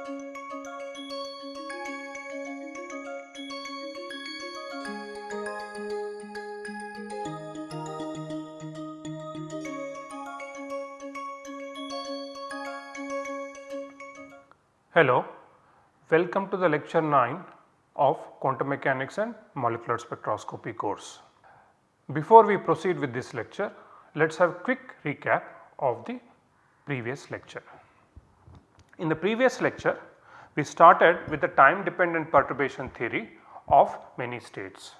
Hello, welcome to the lecture 9 of quantum mechanics and molecular spectroscopy course. Before we proceed with this lecture, let us have a quick recap of the previous lecture. In the previous lecture, we started with the time dependent perturbation theory of many states.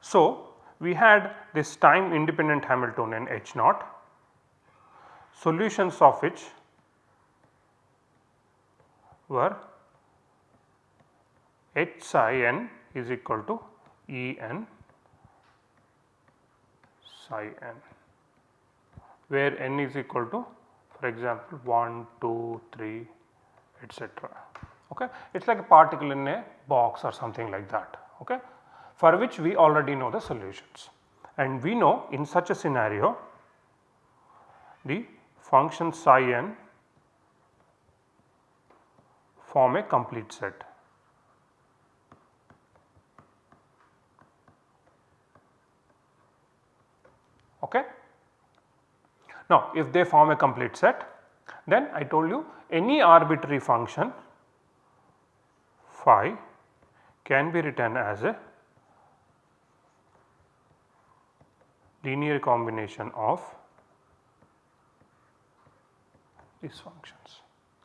So, we had this time independent Hamiltonian H naught, solutions of which were H psi n is equal to E n psi n where n is equal to for example 1, 2, 3 etc. Okay. It is like a particle in a box or something like that okay, for which we already know the solutions and we know in such a scenario the function psi n form a complete set. Okay. Now, if they form a complete set then I told you any arbitrary function phi can be written as a linear combination of these functions.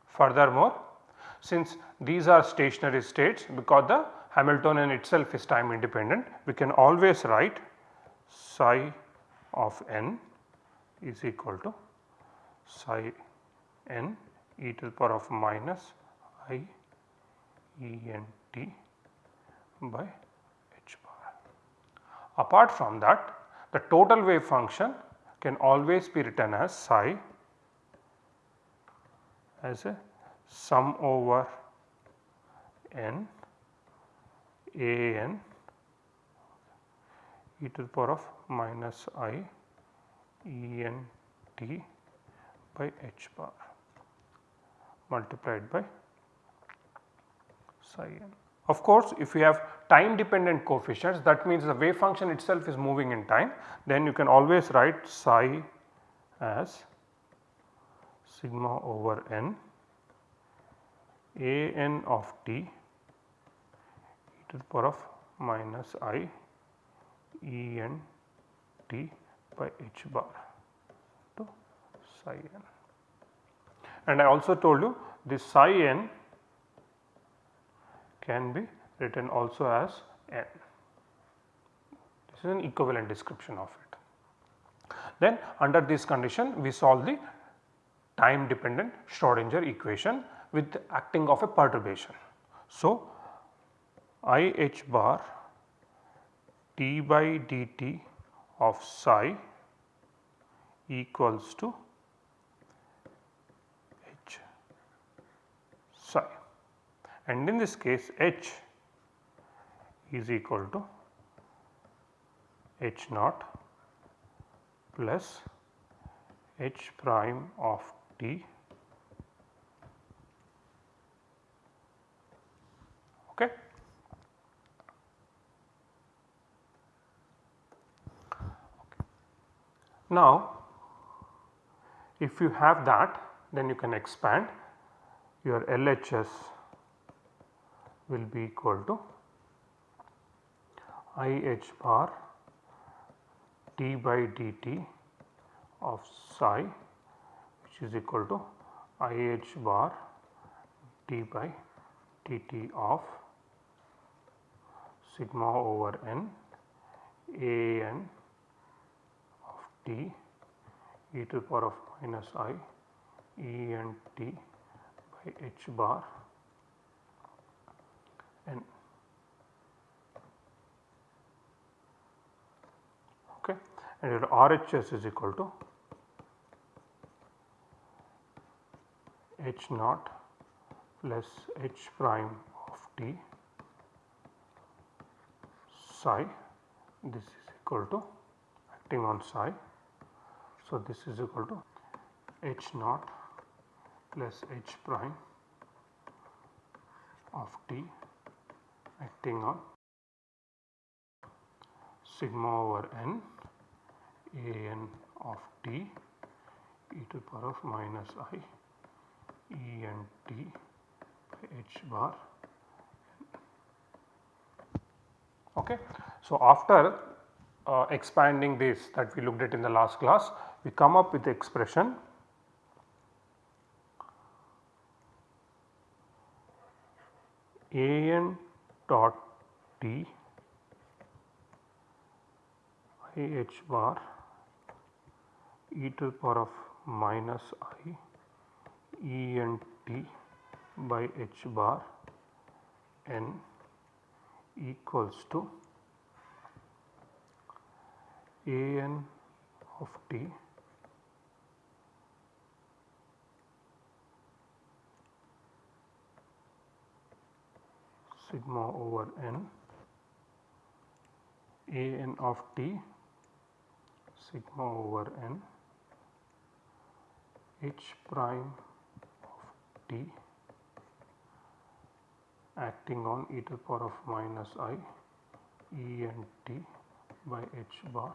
Furthermore, since these are stationary states because the Hamiltonian itself is time independent, we can always write psi of n is equal to psi n e to the power of minus i e n t by h bar. Apart from that the total wave function can always be written as psi as a sum over n a n e to the power of minus i e n t by h bar multiplied by psi n. Of course, if you have time dependent coefficients that means the wave function itself is moving in time then you can always write psi as sigma over n a n of t e to the power of minus i e n t by h bar to psi n. And I also told you this psi n can be written also as n. This is an equivalent description of it. Then under this condition we solve the time dependent Schrodinger equation with acting of a perturbation. So, I h bar d by dt of psi equals to h psi. And in this case h is equal to h naught plus h prime of t okay. Now if you have that then you can expand. Your LHS will be equal to I h bar d by dt of psi which is equal to I h bar d by dt of sigma over n a n t e to the power of minus i e and t by h bar n okay and your RHS is equal to h naught plus h prime of t psi this is equal to acting on psi. So, this is equal to h naught plus h prime of t acting on sigma over n a n of t e to the power of minus i e n t by h bar. Okay. So, after uh, expanding this that we looked at in the last class, we come up with the expression a n dot t i h bar e to the power of minus i e n t by h bar n equals to a n of t sigma over n a n of t sigma over n h prime of t acting on e to the power of minus i e n t by h bar.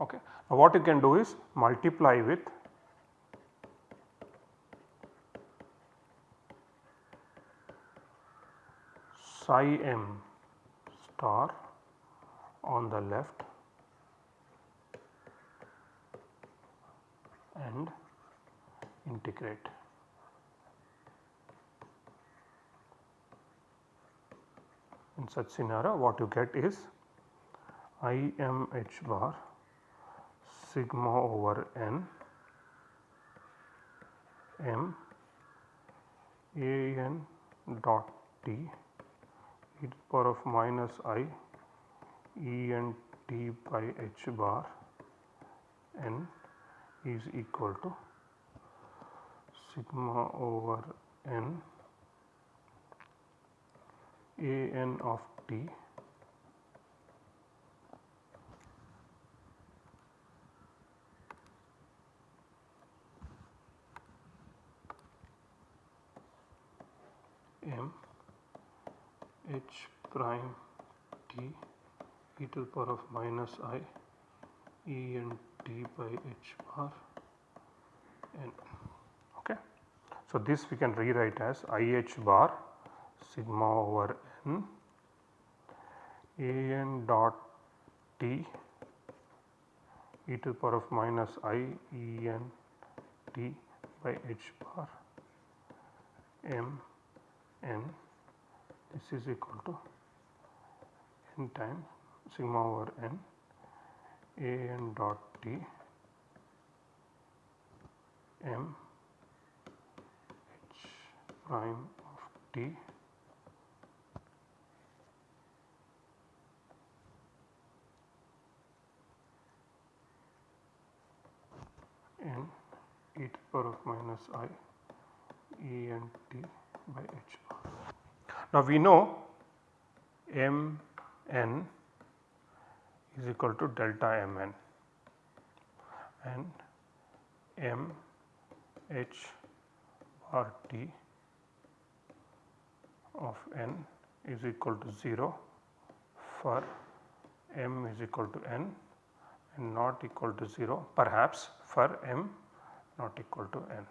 Okay. Now, what you can do is multiply with psi m star on the left and integrate. In such scenario what you get is I m h bar sigma over n m a n dot t e to the power of minus i e n t by h bar n is equal to sigma over n a n of t m h prime t e to the power of minus i e n t by h bar n. Okay. So, this we can rewrite as i h bar sigma over n a n dot t e to the power of minus i e n t by h bar m n this is equal to n times sigma over n a n dot t m h prime of t n e to the power of minus i e n t by h bar. Now we know m n is equal to delta m n and m h bar t of n is equal to 0 for m is equal to n and not equal to 0 perhaps for m not equal to n.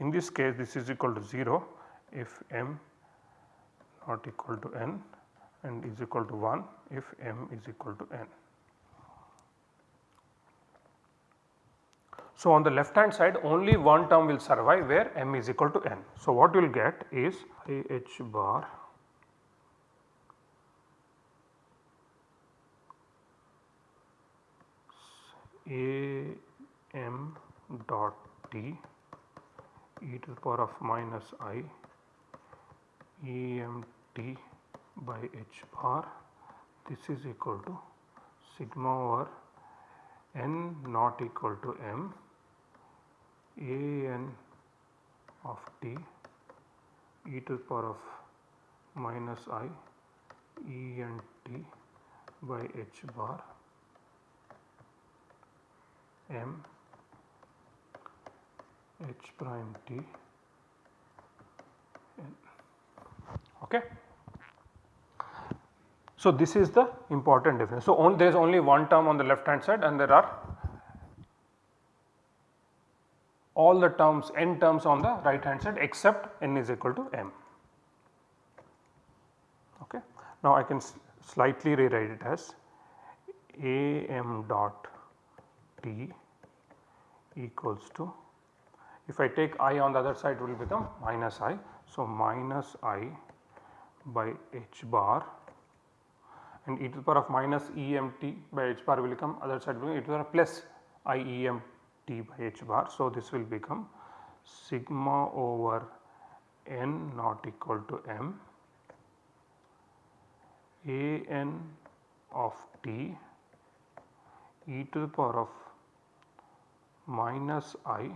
In this case this is equal to 0 if m not equal to n and is equal to 1 if m is equal to n. So, on the left hand side only one term will survive where m is equal to n. So, what you will get is I h bar a m dot t e to the power of minus i e m t by h bar this is equal to sigma over n not equal to m. A n of t e to the power of minus i e n t by h bar m h prime t Okay. So, this is the important difference. So, on, there is only one term on the left hand side and there are all the terms n terms on the right hand side except n is equal to m. Okay. Now, I can slightly rewrite it as a m dot t equals to if I take i on the other side it will become minus i. So, minus i by h bar and e to the power of minus e m t by h bar will become other side will be e to the power plus i e m t by h bar. So, this will become sigma over n not equal to m a n of t e to the power of minus i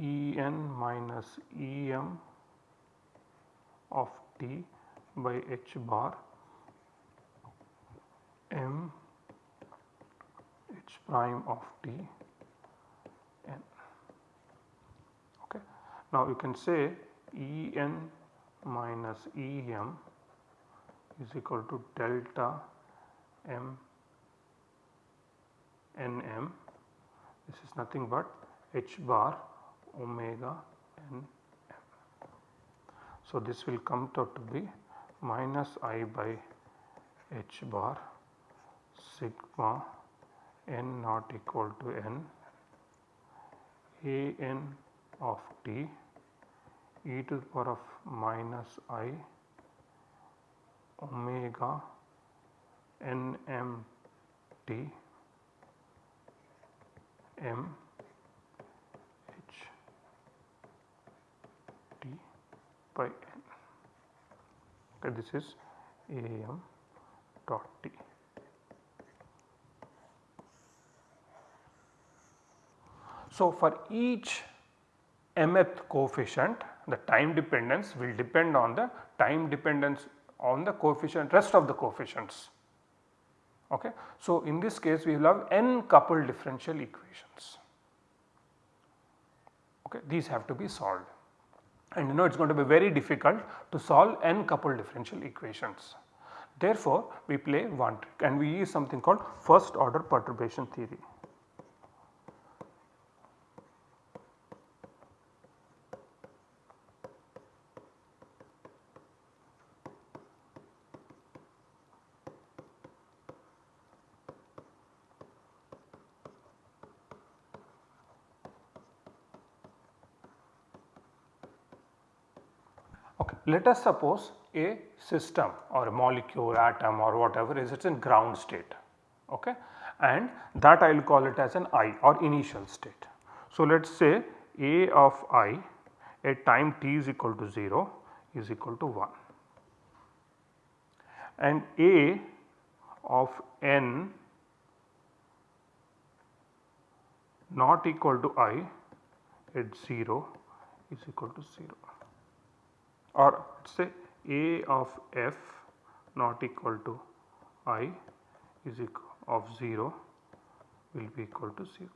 E n minus E m of t by h bar m h prime of t n. Okay. Now you can say E n minus E m is equal to delta m n m this is nothing but h bar omega n. So, this will come out to be minus i by h bar sigma n not equal to n a n of t e to the power of minus i omega n m t m by n okay, this is am dot t. So, for each mth coefficient the time dependence will depend on the time dependence on the coefficient rest of the coefficients. Okay. So, in this case we will have n coupled differential equations. Okay. These have to be solved and you know it is going to be very difficult to solve n coupled differential equations. Therefore, we play one trick and we use something called first order perturbation theory. Let us suppose a system or a molecule atom or whatever is it in ground state okay? And that I will call it as an I or initial state. So, let us say A of i at time t is equal to 0 is equal to 1 and A of n not equal to i at 0 is equal to 0 or say A of f not equal to i is equal of 0 will be equal to 0.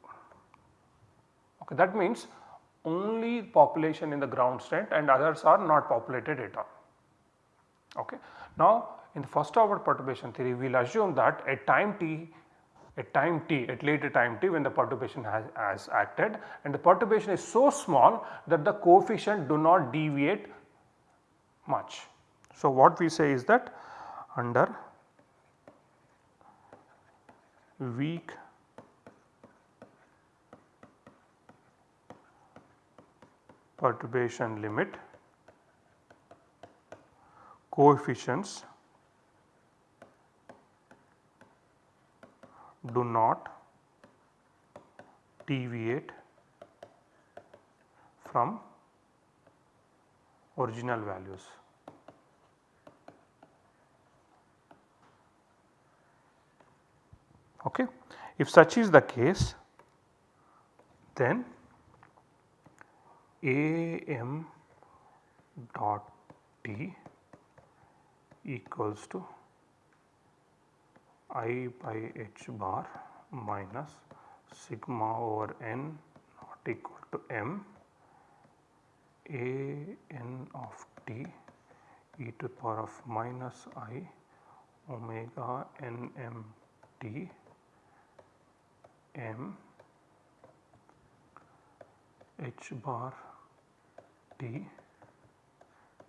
Okay, that means only population in the ground state and others are not populated at all. Okay. Now, in the first order perturbation theory we will assume that at time t at time t at later time t when the perturbation has, has acted and the perturbation is so small that the coefficient do not deviate much. So, what we say is that under weak perturbation limit coefficients do not deviate from original values. Okay. If such is the case then AM dot T equals to I by H bar minus sigma over N not equal to M A N of T e to the power of minus I omega N M T m h bar t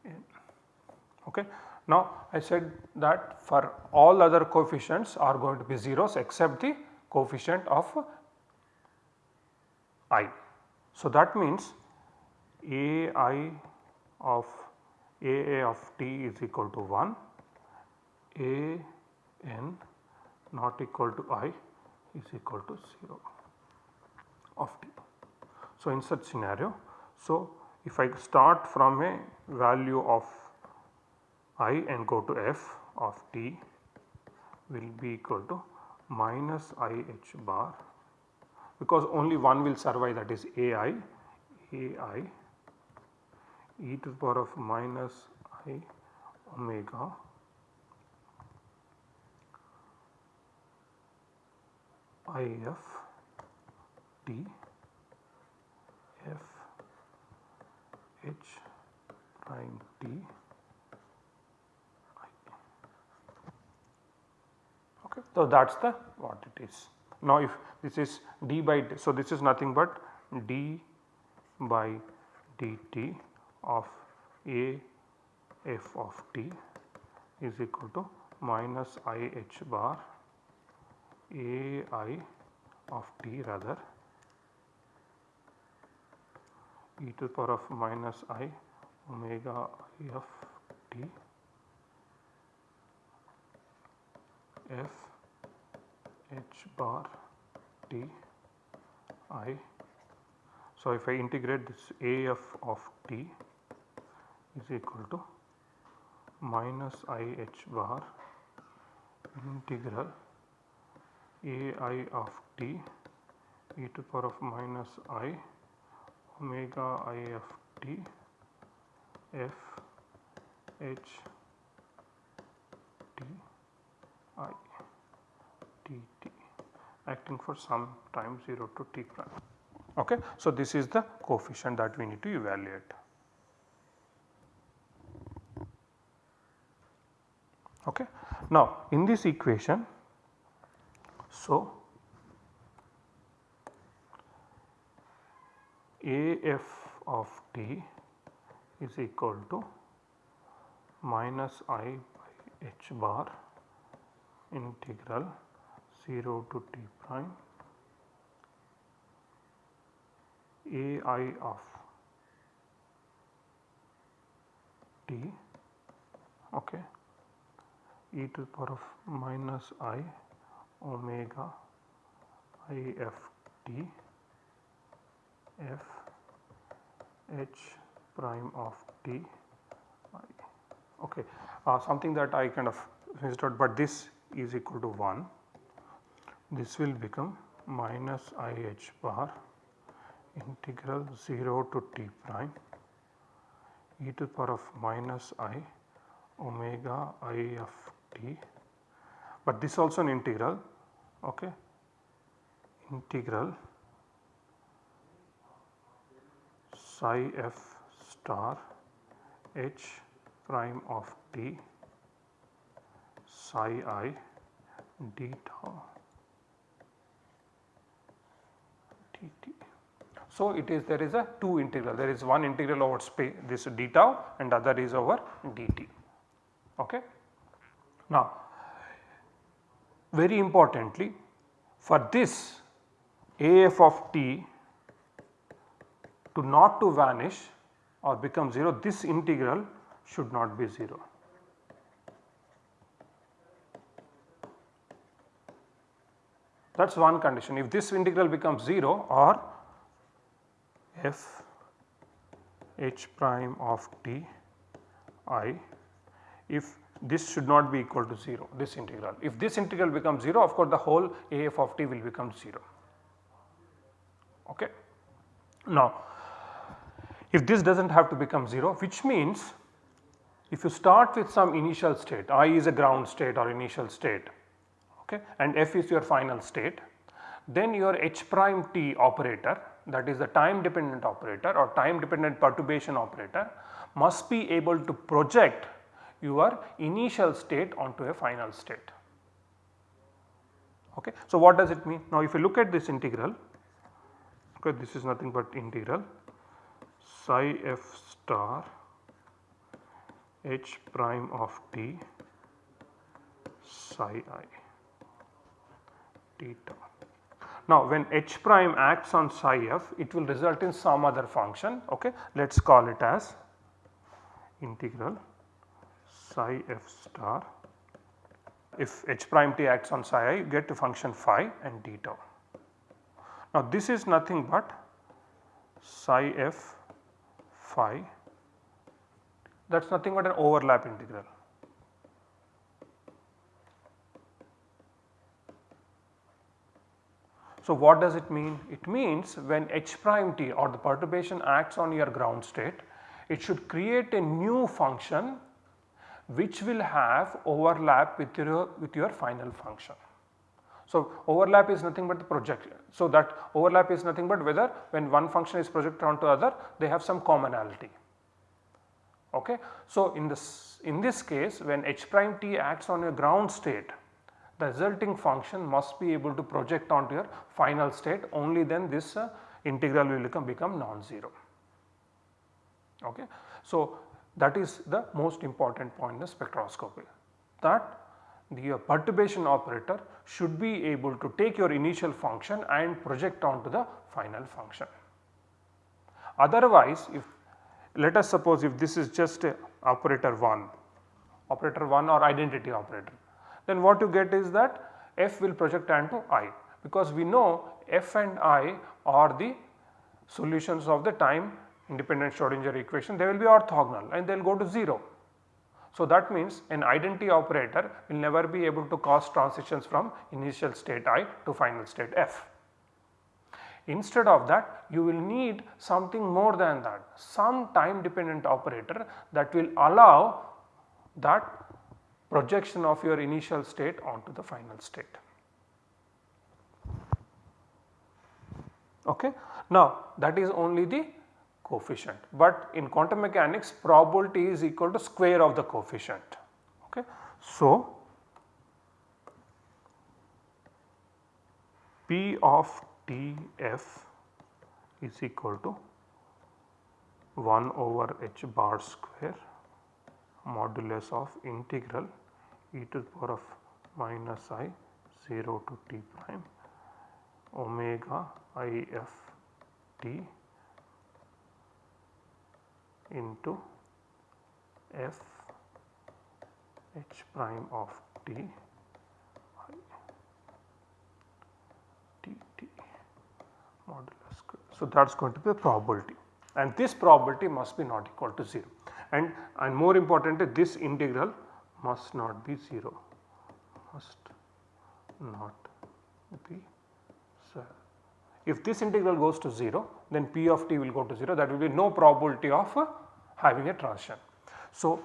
n. Okay. Now I said that for all other coefficients are going to be zeros except the coefficient of i. So that means a i of a a of t is equal to 1, a n not equal to i is equal to 0 of t. So in such scenario, so if I start from a value of i and go to f of t will be equal to minus i h bar because only one will survive that is a i a i e to the power of minus i omega i f t f h prime t Okay. So, that is the what it is. Now, if this is d by d, so this is nothing but d by dt of a f of t is equal to minus i h bar a i of t rather e to the power of minus i omega i of t f h bar t i. So, if I integrate this a f of t is equal to minus i h bar integral a i of t e to the power of minus i omega i of t f h t i dt acting for some time 0 to t prime. Okay. So, this is the coefficient that we need to evaluate. Okay. Now, in this equation, so AF of t is equal to minus i by h bar integral 0 to t prime a i of t okay e to the power of minus i omega i f t f h prime of t i. Okay uh, something that I kind of out but this is equal to 1 this will become minus i h bar integral 0 to t prime e to the power of minus i omega i of t but this also an integral okay integral psi f star h prime of t psi i d tau dt. So, it is there is a two integral there is one integral over space this d tau and other is over dt. Okay. Now, very importantly for this AF of t to not to vanish or become 0 this integral should not be 0. that is one condition. If this integral becomes 0 or f h prime of t i if this should not be equal to 0 this integral. If this integral becomes 0 of course the whole AF of t will become 0. Okay. Now if this does not have to become 0 which means if you start with some initial state i is a ground state or initial state okay, and f is your final state, then your h prime t operator that is the time dependent operator or time dependent perturbation operator must be able to project your initial state onto a final state. Okay. So, what does it mean? Now, if you look at this integral, okay, this is nothing but integral psi f star h prime of t psi i theta. Now, when h prime acts on psi f, it will result in some other function. Okay. Let us call it as integral psi f star. If h prime t acts on psi i, you get to function phi and d tau. Now, this is nothing but psi f phi that is nothing but an overlap integral. So, what does it mean? It means when h prime t or the perturbation acts on your ground state, it should create a new function which will have overlap with your, with your final function. So, overlap is nothing but the projection. So, that overlap is nothing but whether when one function is projected onto other they have some commonality. Okay. So, in this in this case when h prime t acts on a ground state the resulting function must be able to project onto your final state only then this uh, integral will become, become non-zero. Okay. So, that is the most important point in the spectroscopy that the uh, perturbation operator should be able to take your initial function and project onto the final function. Otherwise, if let us suppose if this is just operator 1, operator 1 or identity operator then what you get is that f will project onto i because we know f and i are the solutions of the time independent Schrodinger equation they will be orthogonal and they will go to 0. So, that means an identity operator will never be able to cause transitions from initial state i to final state f. Instead of that you will need something more than that some time dependent operator that will allow that projection of your initial state onto the final state. Okay. Now that is only the coefficient, but in quantum mechanics probability is equal to square of the coefficient. Okay. So, P of T f is equal to 1 over h bar square modulus of integral e to the power of minus i 0 to t prime omega i f t into f h prime of t t t modulus square. So, that is going to be a probability and this probability must be not equal to 0 and, and more importantly this integral must not be 0 must not be 0. If this integral goes to 0 then p of t will go to 0 that will be no probability of uh, having a transition. So,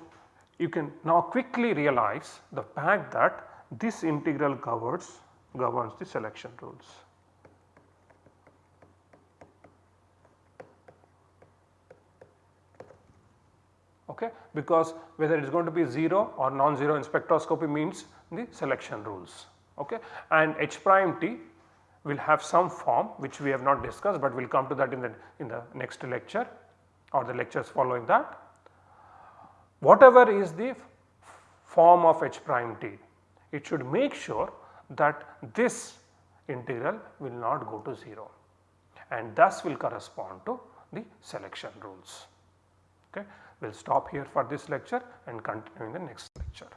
you can now quickly realize the fact that this integral governs governs the selection rules. okay, because whether it is going to be 0 or non-zero in spectroscopy means the selection rules okay. and h prime t will have some form which we have not discussed, but we will come to that in the in the next lecture or the lectures following that. Whatever is the form of h prime t, it should make sure that this integral will not go to 0 and thus will correspond to the selection rules. Okay. We will stop here for this lecture and continue in the next lecture.